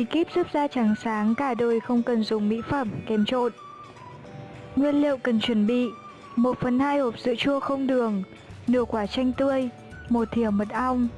Bí kíp giúp da trắng sáng cả đời không cần dùng mỹ phẩm, kèm trộn. Nguyên liệu cần chuẩn bị 1 phần 2 hộp sữa chua không đường, nửa quả chanh tươi, một thìa mật ong.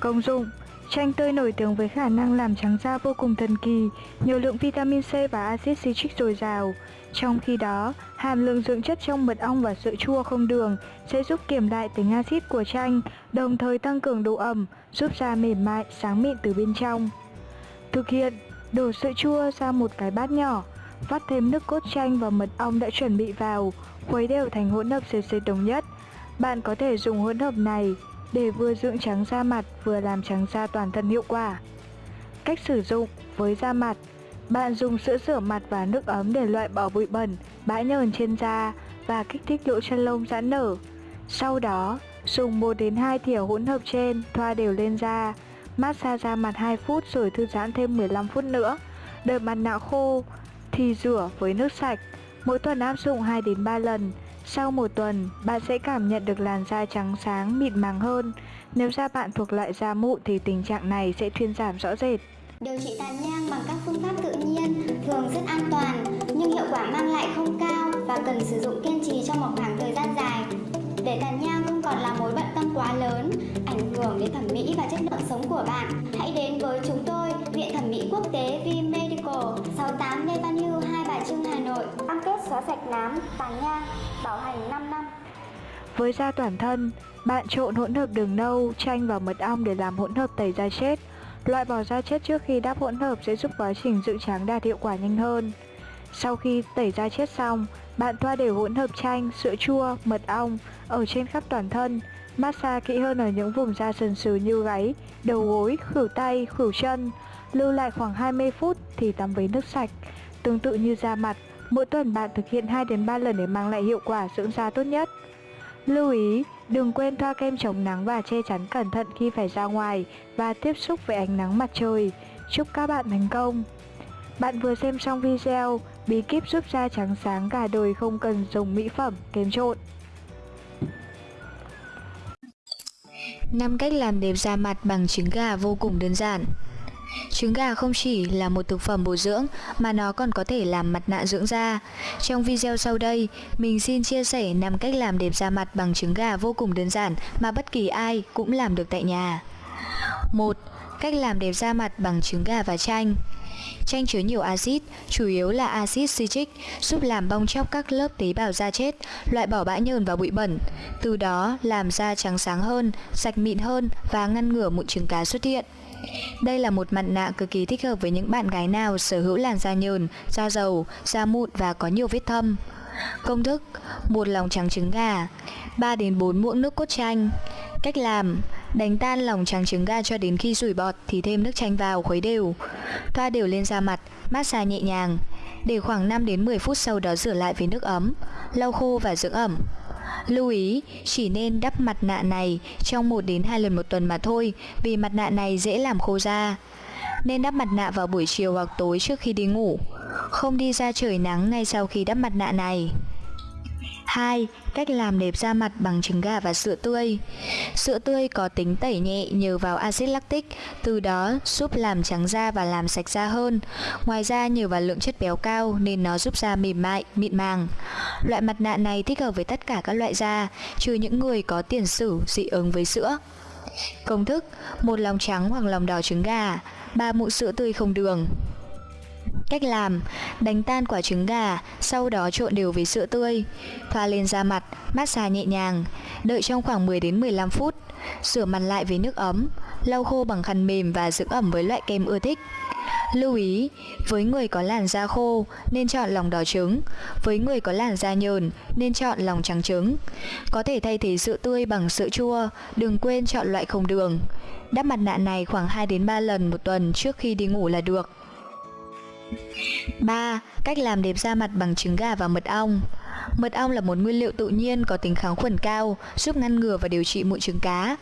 Công dụng Chanh tươi nổi tiếng với khả năng làm trắng da vô cùng thần kỳ, nhiều lượng vitamin C và axit citric dồi dào. Trong khi đó, hàm lượng dưỡng chất trong mật ong và sữa chua không đường sẽ giúp kiểm lại tính axit của chanh, đồng thời tăng cường độ ẩm, giúp da mềm mại, sáng mịn từ bên trong. Thực hiện, đổ sữa chua sang một cái bát nhỏ, vắt thêm nước cốt chanh và mật ong đã chuẩn bị vào, khuấy đều thành hỗn hợp sệt sệt đồng nhất. Bạn có thể dùng hỗn hợp này để vừa dưỡng trắng da mặt vừa làm trắng da toàn thân hiệu quả. Cách sử dụng với da mặt Bạn dùng sữa rửa mặt và nước ấm để loại bỏ bụi bẩn, bã nhờn trên da và kích thích lỗ chân lông giãn nở. Sau đó, dùng 1 đến 2 thìa hỗn hợp trên thoa đều lên da, massage da mặt 2 phút rồi thư giãn thêm 15 phút nữa. Đợi mặt nạ khô thì rửa với nước sạch. Mỗi tuần áp dụng 2 đến 3 lần. Sau một tuần, bạn sẽ cảm nhận được làn da trắng sáng, mịn màng hơn. Nếu da bạn thuộc loại da mụn thì tình trạng này sẽ thuyên giảm rõ rệt. Điều trị tàn nhang bằng các phương pháp tự nhiên thường rất an toàn nhưng hiệu quả mang lại không cao và cần sử dụng kiên trì trong một khoảng thời gian dài. Để tàn nhang còn là mối bận tâm quá lớn, ảnh hưởng đến thẩm mỹ và chất lượng sống của bạn, hãy đến với chúng tôi, Viện Thẩm mỹ Quốc tế V Medical, 68 Lê Văn Hưu, Hai Bà Trưng, Hà Nội. Cam kết xóa sạch nám, tàn nhang, bảo hành 5 năm. Với da toàn thân, bạn trộn hỗn hợp đường nâu, chanh và mật ong để làm hỗn hợp tẩy da chết. Loại bỏ da chết trước khi đắp hỗn hợp sẽ giúp quá trình dưỡng trắng đạt hiệu quả nhanh hơn. Sau khi tẩy da chết xong, bạn thoa đều hỗn hợp chanh, sữa chua, mật ong ở trên khắp toàn thân. Massage kỹ hơn ở những vùng da sần sừ như gáy, đầu gối, khuỷu tay, khuỷu chân. Lưu lại khoảng 20 phút thì tắm với nước sạch. Tương tự như da mặt, mỗi tuần bạn thực hiện 2 đến 3 lần để mang lại hiệu quả dưỡng da tốt nhất. Lưu ý, đừng quên thoa kem chống nắng và che chắn cẩn thận khi phải ra ngoài và tiếp xúc với ánh nắng mặt trời. Chúc các bạn thành công! Bạn vừa xem xong video bí kíp giúp da trắng sáng cả đời không cần dùng mỹ phẩm, kém trộn. 5 cách làm đẹp da mặt bằng trứng gà vô cùng đơn giản. Trứng gà không chỉ là một thực phẩm bổ dưỡng mà nó còn có thể làm mặt nạ dưỡng da. Trong video sau đây, mình xin chia sẻ 5 cách làm đẹp da mặt bằng trứng gà vô cùng đơn giản mà bất kỳ ai cũng làm được tại nhà. 1. Cách làm đẹp da mặt bằng trứng gà và chanh. Chanh chứa nhiều axit, chủ yếu là axit citric, giúp làm bong chóc các lớp tế bào da chết, loại bỏ bã nhờn và bụi bẩn, từ đó làm da trắng sáng hơn, sạch mịn hơn và ngăn ngừa mụn trứng cá xuất hiện. Đây là một mặt nạ cực kỳ thích hợp với những bạn gái nào sở hữu làn da nhờn, da dầu, da mụn và có nhiều vết thâm. Công thức: một lòng trắng trứng gà, 3 đến 4 muỗng nước cốt chanh. Cách làm: đánh tan lòng trắng trứng gà cho đến khi sủi bọt thì thêm nước chanh vào khuấy đều. Thoa đều lên da mặt, massage nhẹ nhàng. Để khoảng 5 đến 10 phút sau đó rửa lại với nước ấm, lau khô và dưỡng ẩm. Lưu ý, chỉ nên đắp mặt nạ này trong 1 đến 2 lần một tuần mà thôi, vì mặt nạ này dễ làm khô da. Nên đắp mặt nạ vào buổi chiều hoặc tối trước khi đi ngủ. Không đi ra trời nắng ngay sau khi đắp mặt nạ này. 2. Cách làm đẹp da mặt bằng trứng gà và sữa tươi Sữa tươi có tính tẩy nhẹ nhờ vào axit lactic, từ đó giúp làm trắng da và làm sạch da hơn. Ngoài ra nhờ vào lượng chất béo cao nên nó giúp da mềm mại, mịn màng. Loại mặt nạ này thích hợp với tất cả các loại da, trừ những người có tiền sử dị ứng với sữa. Công thức: một lòng trắng hoặc lòng đỏ trứng gà, 3 muỗng sữa tươi không đường. Cách làm: đánh tan quả trứng gà, sau đó trộn đều với sữa tươi, thoa lên da mặt, massage nhẹ nhàng, đợi trong khoảng 10 đến 15 phút, rửa mặt lại với nước ấm, lau khô bằng khăn mềm và dưỡng ẩm với loại kem ưa thích. Lưu ý, với người có làn da khô nên chọn lòng đỏ trứng, với người có làn da nhờn nên chọn lòng trắng trứng. Có thể thay thế sữa tươi bằng sữa chua, đừng quên chọn loại không đường. Đắp mặt nạ này khoảng 2 đến 3 lần một tuần trước khi đi ngủ là được. 3. Cách làm đẹp da mặt bằng trứng gà và mật ong Mật ong là một nguyên liệu tự nhiên có tính kháng khuẩn cao, giúp ngăn ngừa và điều trị mụn trứng cá.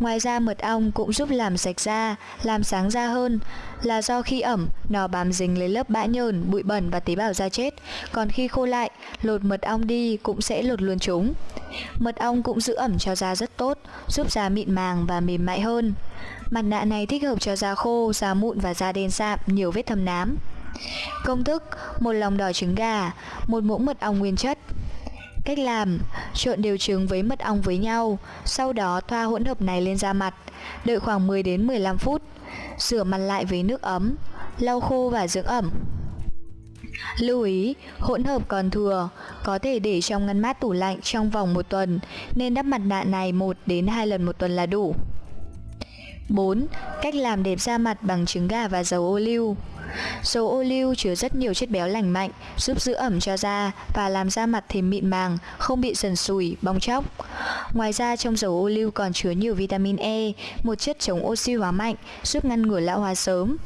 Ngoài ra mật ong cũng giúp làm sạch da, làm sáng da hơn là do khi ẩm nó bám dính lấy lớp bã nhờn, bụi bẩn và tế bào da chết, còn khi khô lại, lột mật ong đi cũng sẽ lột luôn chúng. Mật ong cũng giữ ẩm cho da rất tốt, giúp da mịn màng và mềm mại hơn. Mặt nạ này thích hợp cho da khô, da mụn và da đen sạm, nhiều vết thâm nám. Công thức: một lòng đỏ trứng gà, một muỗng mật ong nguyên chất. Cách làm: trộn đều trứng với mật ong với nhau, sau đó thoa hỗn hợp này lên da mặt, đợi khoảng 10 đến 15 phút. Rửa mặt lại với nước ấm, lau khô và dưỡng ẩm. Lưu ý, hỗn hợp còn thừa, có thể để trong ngăn mát tủ lạnh trong vòng một tuần, nên đắp mặt nạ này 1 đến 2 lần một tuần là đủ. 4. Cách làm đẹp da mặt bằng trứng gà và dầu ô liu Dầu ô liu chứa rất nhiều chất béo lành mạnh, giúp giữ ẩm cho da và làm da mặt thêm mịn màng, không bị sần sùi, bong chóc. Ngoài ra trong dầu ô liu còn chứa nhiều vitamin E, một chất chống oxy hóa mạnh, giúp ngăn ngừa lão hóa sớm.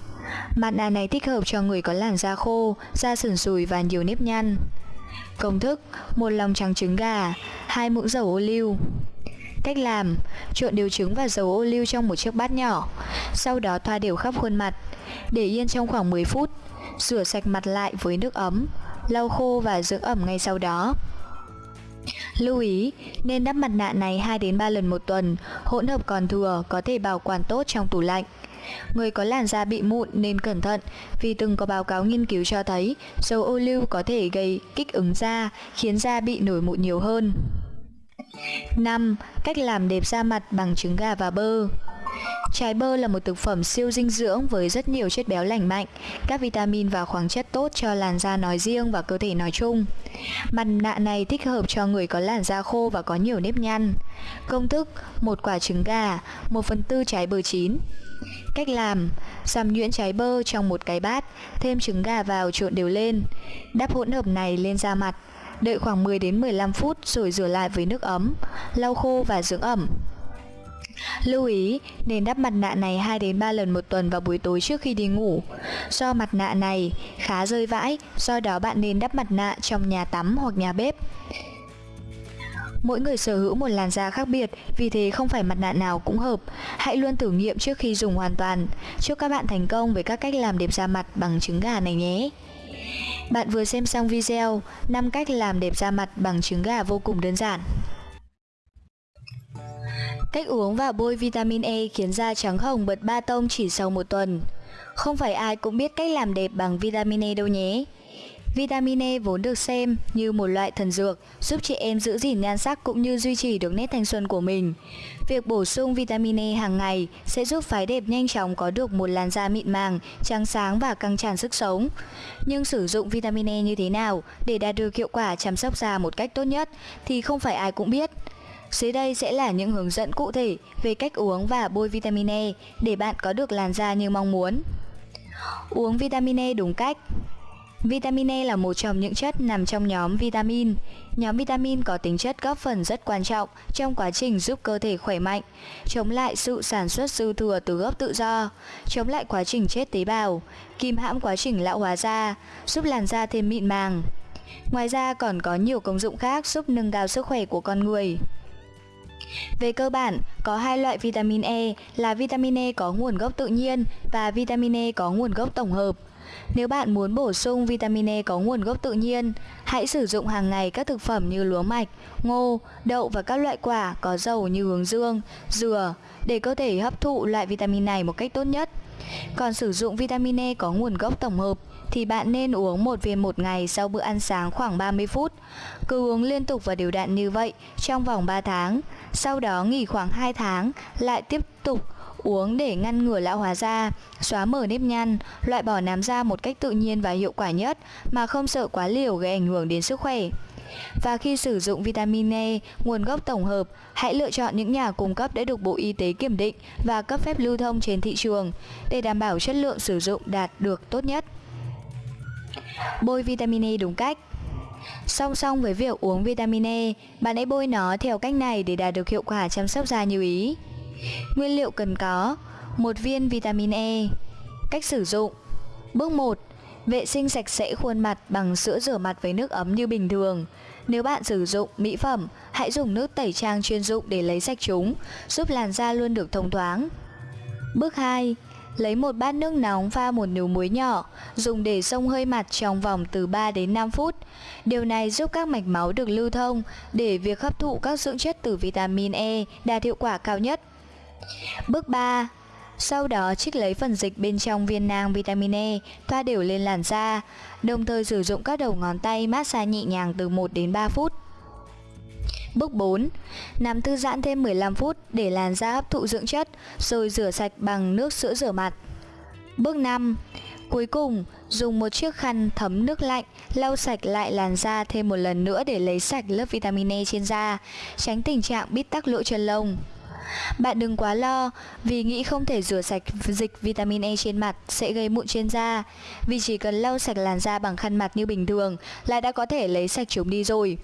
Mặt nạ này thích hợp cho người có làn da khô, da sần sùi và nhiều nếp nhăn. Công thức: một lòng trắng trứng gà, hai muỗng dầu ô liu. Cách làm: trộn đều trứng và dầu ô liu trong một chiếc bát nhỏ, sau đó thoa đều khắp khuôn mặt, để yên trong khoảng 10 phút. Rửa sạch mặt lại với nước ấm, lau khô và dưỡng ẩm ngay sau đó. Lưu ý, nên đắp mặt nạ này 2 đến 3 lần một tuần, hỗn hợp còn thừa có thể bảo quản tốt trong tủ lạnh. Người có làn da bị mụn nên cẩn thận vì từng có báo cáo nghiên cứu cho thấy dầu ô liu có thể gây kích ứng da, khiến da bị nổi mụn nhiều hơn. 5. Cách làm đẹp da mặt bằng trứng gà và bơ Trái bơ là một thực phẩm siêu dinh dưỡng với rất nhiều chất béo lành mạnh, các vitamin và khoáng chất tốt cho làn da nói riêng và cơ thể nói chung. Mặt nạ này thích hợp cho người có làn da khô và có nhiều nếp nhăn. Công thức: một quả trứng gà, 1 phần tư trái bơ chín. Cách làm: xăm nhuyễn trái bơ trong một cái bát, thêm trứng gà vào trộn đều lên. Đắp hỗn hợp này lên da mặt, đợi khoảng 10 đến 15 phút rồi rửa lại với nước ấm, lau khô và dưỡng ẩm. Lưu ý, nên đắp mặt nạ này 2 đến 3 lần một tuần vào buổi tối trước khi đi ngủ. Do mặt nạ này khá rơi vãi, do đó bạn nên đắp mặt nạ trong nhà tắm hoặc nhà bếp. Mỗi người sở hữu một làn da khác biệt, vì thế không phải mặt nạ nào cũng hợp. Hãy luôn thử nghiệm trước khi dùng hoàn toàn. Chúc các bạn thành công với các cách làm đẹp da mặt bằng trứng gà này nhé. Bạn vừa xem xong video 5 cách làm đẹp da mặt bằng trứng gà vô cùng đơn giản. Cách uống và bôi vitamin E khiến da trắng hồng bật ba tông chỉ sau một tuần. Không phải ai cũng biết cách làm đẹp bằng vitamin E đâu nhé. Vitamin E vốn được xem như một loại thần dược giúp chị em giữ gìn nhan sắc cũng như duy trì được nét thanh xuân của mình. Việc bổ sung vitamin E hàng ngày sẽ giúp phái đẹp nhanh chóng có được một làn da mịn màng, trắng sáng và căng tràn sức sống. Nhưng sử dụng vitamin E như thế nào để đạt được hiệu quả chăm sóc da một cách tốt nhất thì không phải ai cũng biết. Dưới đây sẽ là những hướng dẫn cụ thể về cách uống và bôi vitamin E để bạn có được làn da như mong muốn. Uống vitamin E đúng cách Vitamin E là một trong những chất nằm trong nhóm vitamin. Nhóm vitamin có tính chất góp phần rất quan trọng trong quá trình giúp cơ thể khỏe mạnh, chống lại sự sản xuất dư thừa từ gốc tự do, chống lại quá trình chết tế bào, kìm hãm quá trình lão hóa da, giúp làn da thêm mịn màng. Ngoài ra còn có nhiều công dụng khác giúp nâng cao sức khỏe của con người. Về cơ bản, có hai loại vitamin E là vitamin E có nguồn gốc tự nhiên và vitamin E có nguồn gốc tổng hợp. Nếu bạn muốn bổ sung vitamin E có nguồn gốc tự nhiên, hãy sử dụng hàng ngày các thực phẩm như lúa mạch, ngô, đậu và các loại quả có dầu như hướng dương, dừa để cơ thể hấp thụ loại vitamin này một cách tốt nhất. Còn sử dụng vitamin E có nguồn gốc tổng hợp thì bạn nên uống một viên một ngày sau bữa ăn sáng khoảng 30 phút. Cứ uống liên tục và đều đặn như vậy trong vòng 3 tháng. Sau đó nghỉ khoảng 2 tháng, lại tiếp tục uống để ngăn ngừa lão hóa da, xóa mở nếp nhăn, loại bỏ nám da một cách tự nhiên và hiệu quả nhất mà không sợ quá liều gây ảnh hưởng đến sức khỏe. Và khi sử dụng vitamin E, nguồn gốc tổng hợp, hãy lựa chọn những nhà cung cấp đã được Bộ Y tế kiểm định và cấp phép lưu thông trên thị trường để đảm bảo chất lượng sử dụng đạt được tốt nhất. Bôi vitamin E đúng cách Song song với việc uống vitamin E, bạn hãy bôi nó theo cách này để đạt được hiệu quả chăm sóc da như ý. Nguyên liệu cần có một viên vitamin E Cách sử dụng Bước 1 Vệ sinh sạch sẽ khuôn mặt bằng sữa rửa mặt với nước ấm như bình thường Nếu bạn sử dụng mỹ phẩm, hãy dùng nước tẩy trang chuyên dụng để lấy sạch chúng, giúp làn da luôn được thông thoáng. Bước 2. Lấy một bát nước nóng pha một nửa muối nhỏ, dùng để xông hơi mặt trong vòng từ 3 đến 5 phút. Điều này giúp các mạch máu được lưu thông để việc hấp thụ các dưỡng chất từ vitamin E đạt hiệu quả cao nhất. Bước 3. Sau đó trích lấy phần dịch bên trong viên nang vitamin E, thoa đều lên làn da, đồng thời sử dụng các đầu ngón tay massage nhẹ nhàng từ 1 đến 3 phút. Bước 4. Nằm thư giãn thêm 15 phút để làn da hấp thụ dưỡng chất, rồi rửa sạch bằng nước sữa rửa mặt. Bước 5. Cuối cùng, dùng một chiếc khăn thấm nước lạnh lau sạch lại làn da thêm một lần nữa để lấy sạch lớp vitamin E trên da, tránh tình trạng bít tắc lỗ chân lông. Bạn đừng quá lo vì nghĩ không thể rửa sạch dịch vitamin E trên mặt sẽ gây mụn trên da. Vì chỉ cần lau sạch làn da bằng khăn mặt như bình thường là đã có thể lấy sạch chúng đi rồi.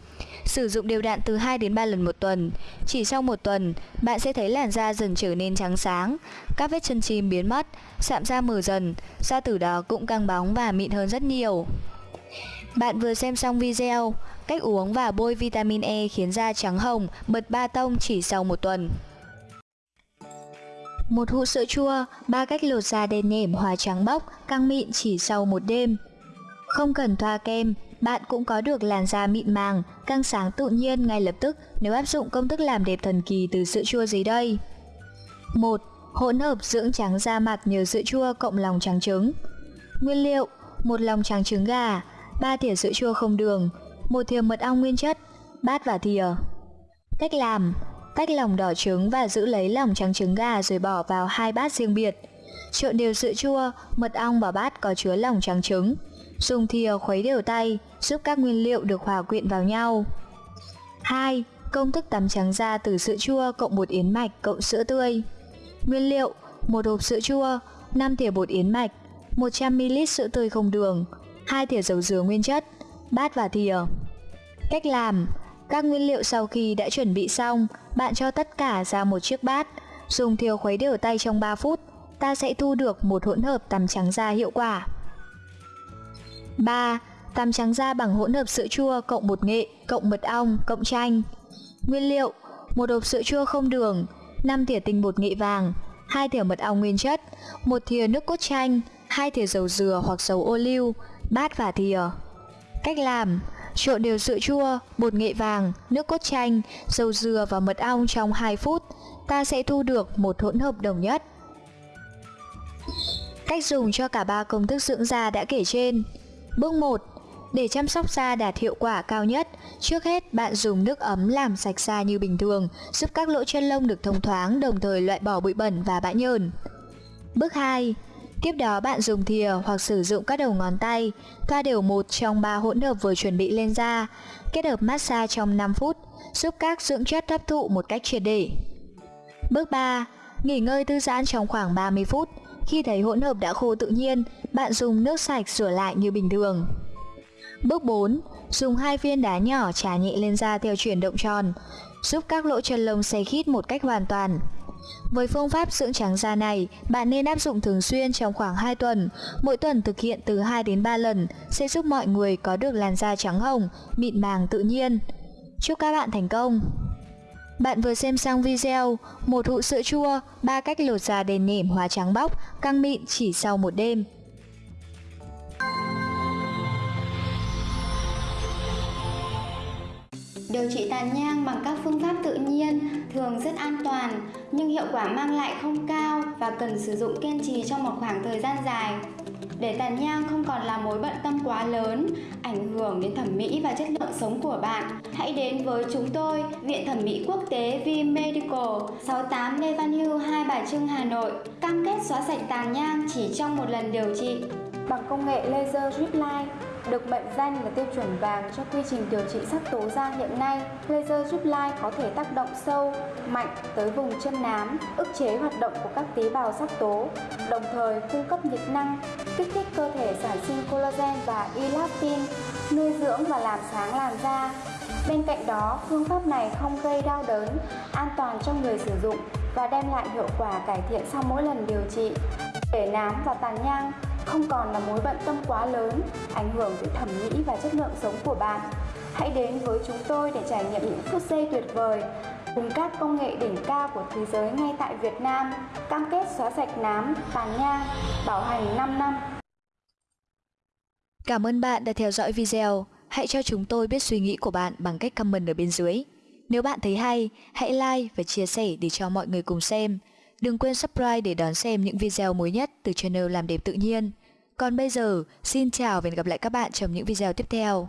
Sử dụng đều đặn từ 2 đến 3 lần một tuần. Chỉ sau một tuần, bạn sẽ thấy làn da dần trở nên trắng sáng Các vết chân chim biến mất, sạm da mờ dần Da từ đó cũng căng bóng và mịn hơn rất nhiều. Bạn vừa xem xong video, cách uống và bôi vitamin E khiến da trắng hồng, bật ba tông chỉ sau một tuần. Một hũ sữa chua, ba cách lột da đen nhẻm hòa trắng bóc, căng mịn chỉ sau một đêm. Không cần thoa kem, bạn cũng có được làn da mịn màng, căng sáng tự nhiên ngay lập tức nếu áp dụng công thức làm đẹp thần kỳ từ sữa chua dưới đây. 1. Hỗn hợp dưỡng trắng da mặt nhờ sữa chua cộng lòng trắng trứng. Nguyên liệu: một lòng trắng trứng gà, 3 thìa sữa chua không đường, một thìa mật ong nguyên chất, bát và thìa. Cách làm: Tách lòng đỏ trứng và giữ lấy lòng trắng trứng gà rồi bỏ vào hai bát riêng biệt. Trộn đều sữa chua, mật ong vào bát có chứa lòng trắng trứng. Dùng thìa khuấy đều tay, giúp các nguyên liệu được hòa quyện vào nhau. 2. Công thức tắm trắng da từ sữa chua cộng bột yến mạch cộng sữa tươi. Nguyên liệu: một hộp sữa chua, 5 thìa bột yến mạch, 100ml sữa tươi không đường, 2 thìa dầu dừa nguyên chất, bát và thìa. Cách làm: các nguyên liệu sau khi đã chuẩn bị xong, bạn cho tất cả ra một chiếc bát, dùng thìa khuấy đều tay trong 3 phút, ta sẽ thu được một hỗn hợp tằm trắng da hiệu quả. 3. Tằm trắng da bằng hỗn hợp sữa chua cộng bột nghệ, cộng mật ong, cộng chanh. Nguyên liệu: một hộp sữa chua không đường, 5 thìa tinh bột nghệ vàng, 2 thìa mật ong nguyên chất, một thìa nước cốt chanh, 2 thìa dầu dừa hoặc dầu ô liu, bát và thìa. Cách làm: Trộn đều sữa chua, bột nghệ vàng, nước cốt chanh, dầu dừa và mật ong trong 2 phút, ta sẽ thu được một hỗn hợp đồng nhất. Cách dùng cho cả ba công thức dưỡng da đã kể trên. Bước 1. Để chăm sóc da đạt hiệu quả cao nhất, trước hết bạn dùng nước ấm làm sạch da như bình thường, giúp các lỗ chân lông được thông thoáng đồng thời loại bỏ bụi bẩn và bã nhờn. Bước 2. Tiếp đó bạn dùng thìa hoặc sử dụng các đầu ngón tay, thoa đều một trong ba hỗn hợp vừa chuẩn bị lên da, kết hợp massage trong 5 phút, giúp các dưỡng chất hấp thụ một cách triệt để. Bước 3. Nghỉ ngơi thư giãn trong khoảng 30 phút. Khi thấy hỗn hợp đã khô tự nhiên, bạn dùng nước sạch rửa lại như bình thường. Bước 4. Dùng hai viên đá nhỏ trà nhẹ lên da theo chuyển động tròn, giúp các lỗ chân lông xây khít một cách hoàn toàn. Với phương pháp dưỡng trắng da này, bạn nên áp dụng thường xuyên trong khoảng 2 tuần. Mỗi tuần thực hiện từ 2 đến 3 lần sẽ giúp mọi người có được làn da trắng hồng, mịn màng tự nhiên. Chúc các bạn thành công! Bạn vừa xem xong video một hũ sữa chua, ba cách lột da đền nỉm hóa trắng bóc, căng mịn chỉ sau một đêm. Điều trị tàn nhang bằng các phương pháp tự nhiên thường rất an toàn nhưng hiệu quả mang lại không cao và cần sử dụng kiên trì trong một khoảng thời gian dài. Để tàn nhang không còn là mối bận tâm quá lớn, ảnh hưởng đến thẩm mỹ và chất lượng sống của bạn, hãy đến với chúng tôi, Viện Thẩm mỹ Quốc tế V Medical, 68 Lê Văn Hưu, Hai Bà Trưng, Hà Nội, cam kết xóa sạch tàn nhang chỉ trong một lần điều trị. Bằng công nghệ laser drip line, được mệnh danh là tiêu chuẩn vàng cho quy trình điều trị sắc tố da hiện nay, laser giúp lai có thể tác động sâu, mạnh tới vùng chân nám, ức chế hoạt động của các tế bào sắc tố, đồng thời cung cấp nhiệt năng, kích thích cơ thể sản sinh collagen và elastin, nuôi dưỡng và làm sáng làn da. Bên cạnh đó, phương pháp này không gây đau đớn, an toàn cho người sử dụng và đem lại hiệu quả cải thiện sau mỗi lần điều trị. Để nám và tàn nhang không còn là mối bận tâm quá lớn, ảnh hưởng tới thẩm mỹ và chất lượng sống của bạn. Hãy đến với chúng tôi để trải nghiệm những phút giây tuyệt vời cùng các công nghệ đỉnh cao của thế giới ngay tại Việt Nam, cam kết xóa sạch nám, tàn nhang, bảo hành 5 năm. Cảm ơn bạn đã theo dõi video. Hãy cho chúng tôi biết suy nghĩ của bạn bằng cách comment ở bên dưới. Nếu bạn thấy hay, hãy like và chia sẻ để cho mọi người cùng xem. Đừng quên subscribe để đón xem những video mới nhất từ channel Làm đẹp tự nhiên. Còn bây giờ, xin chào và hẹn gặp lại các bạn trong những video tiếp theo.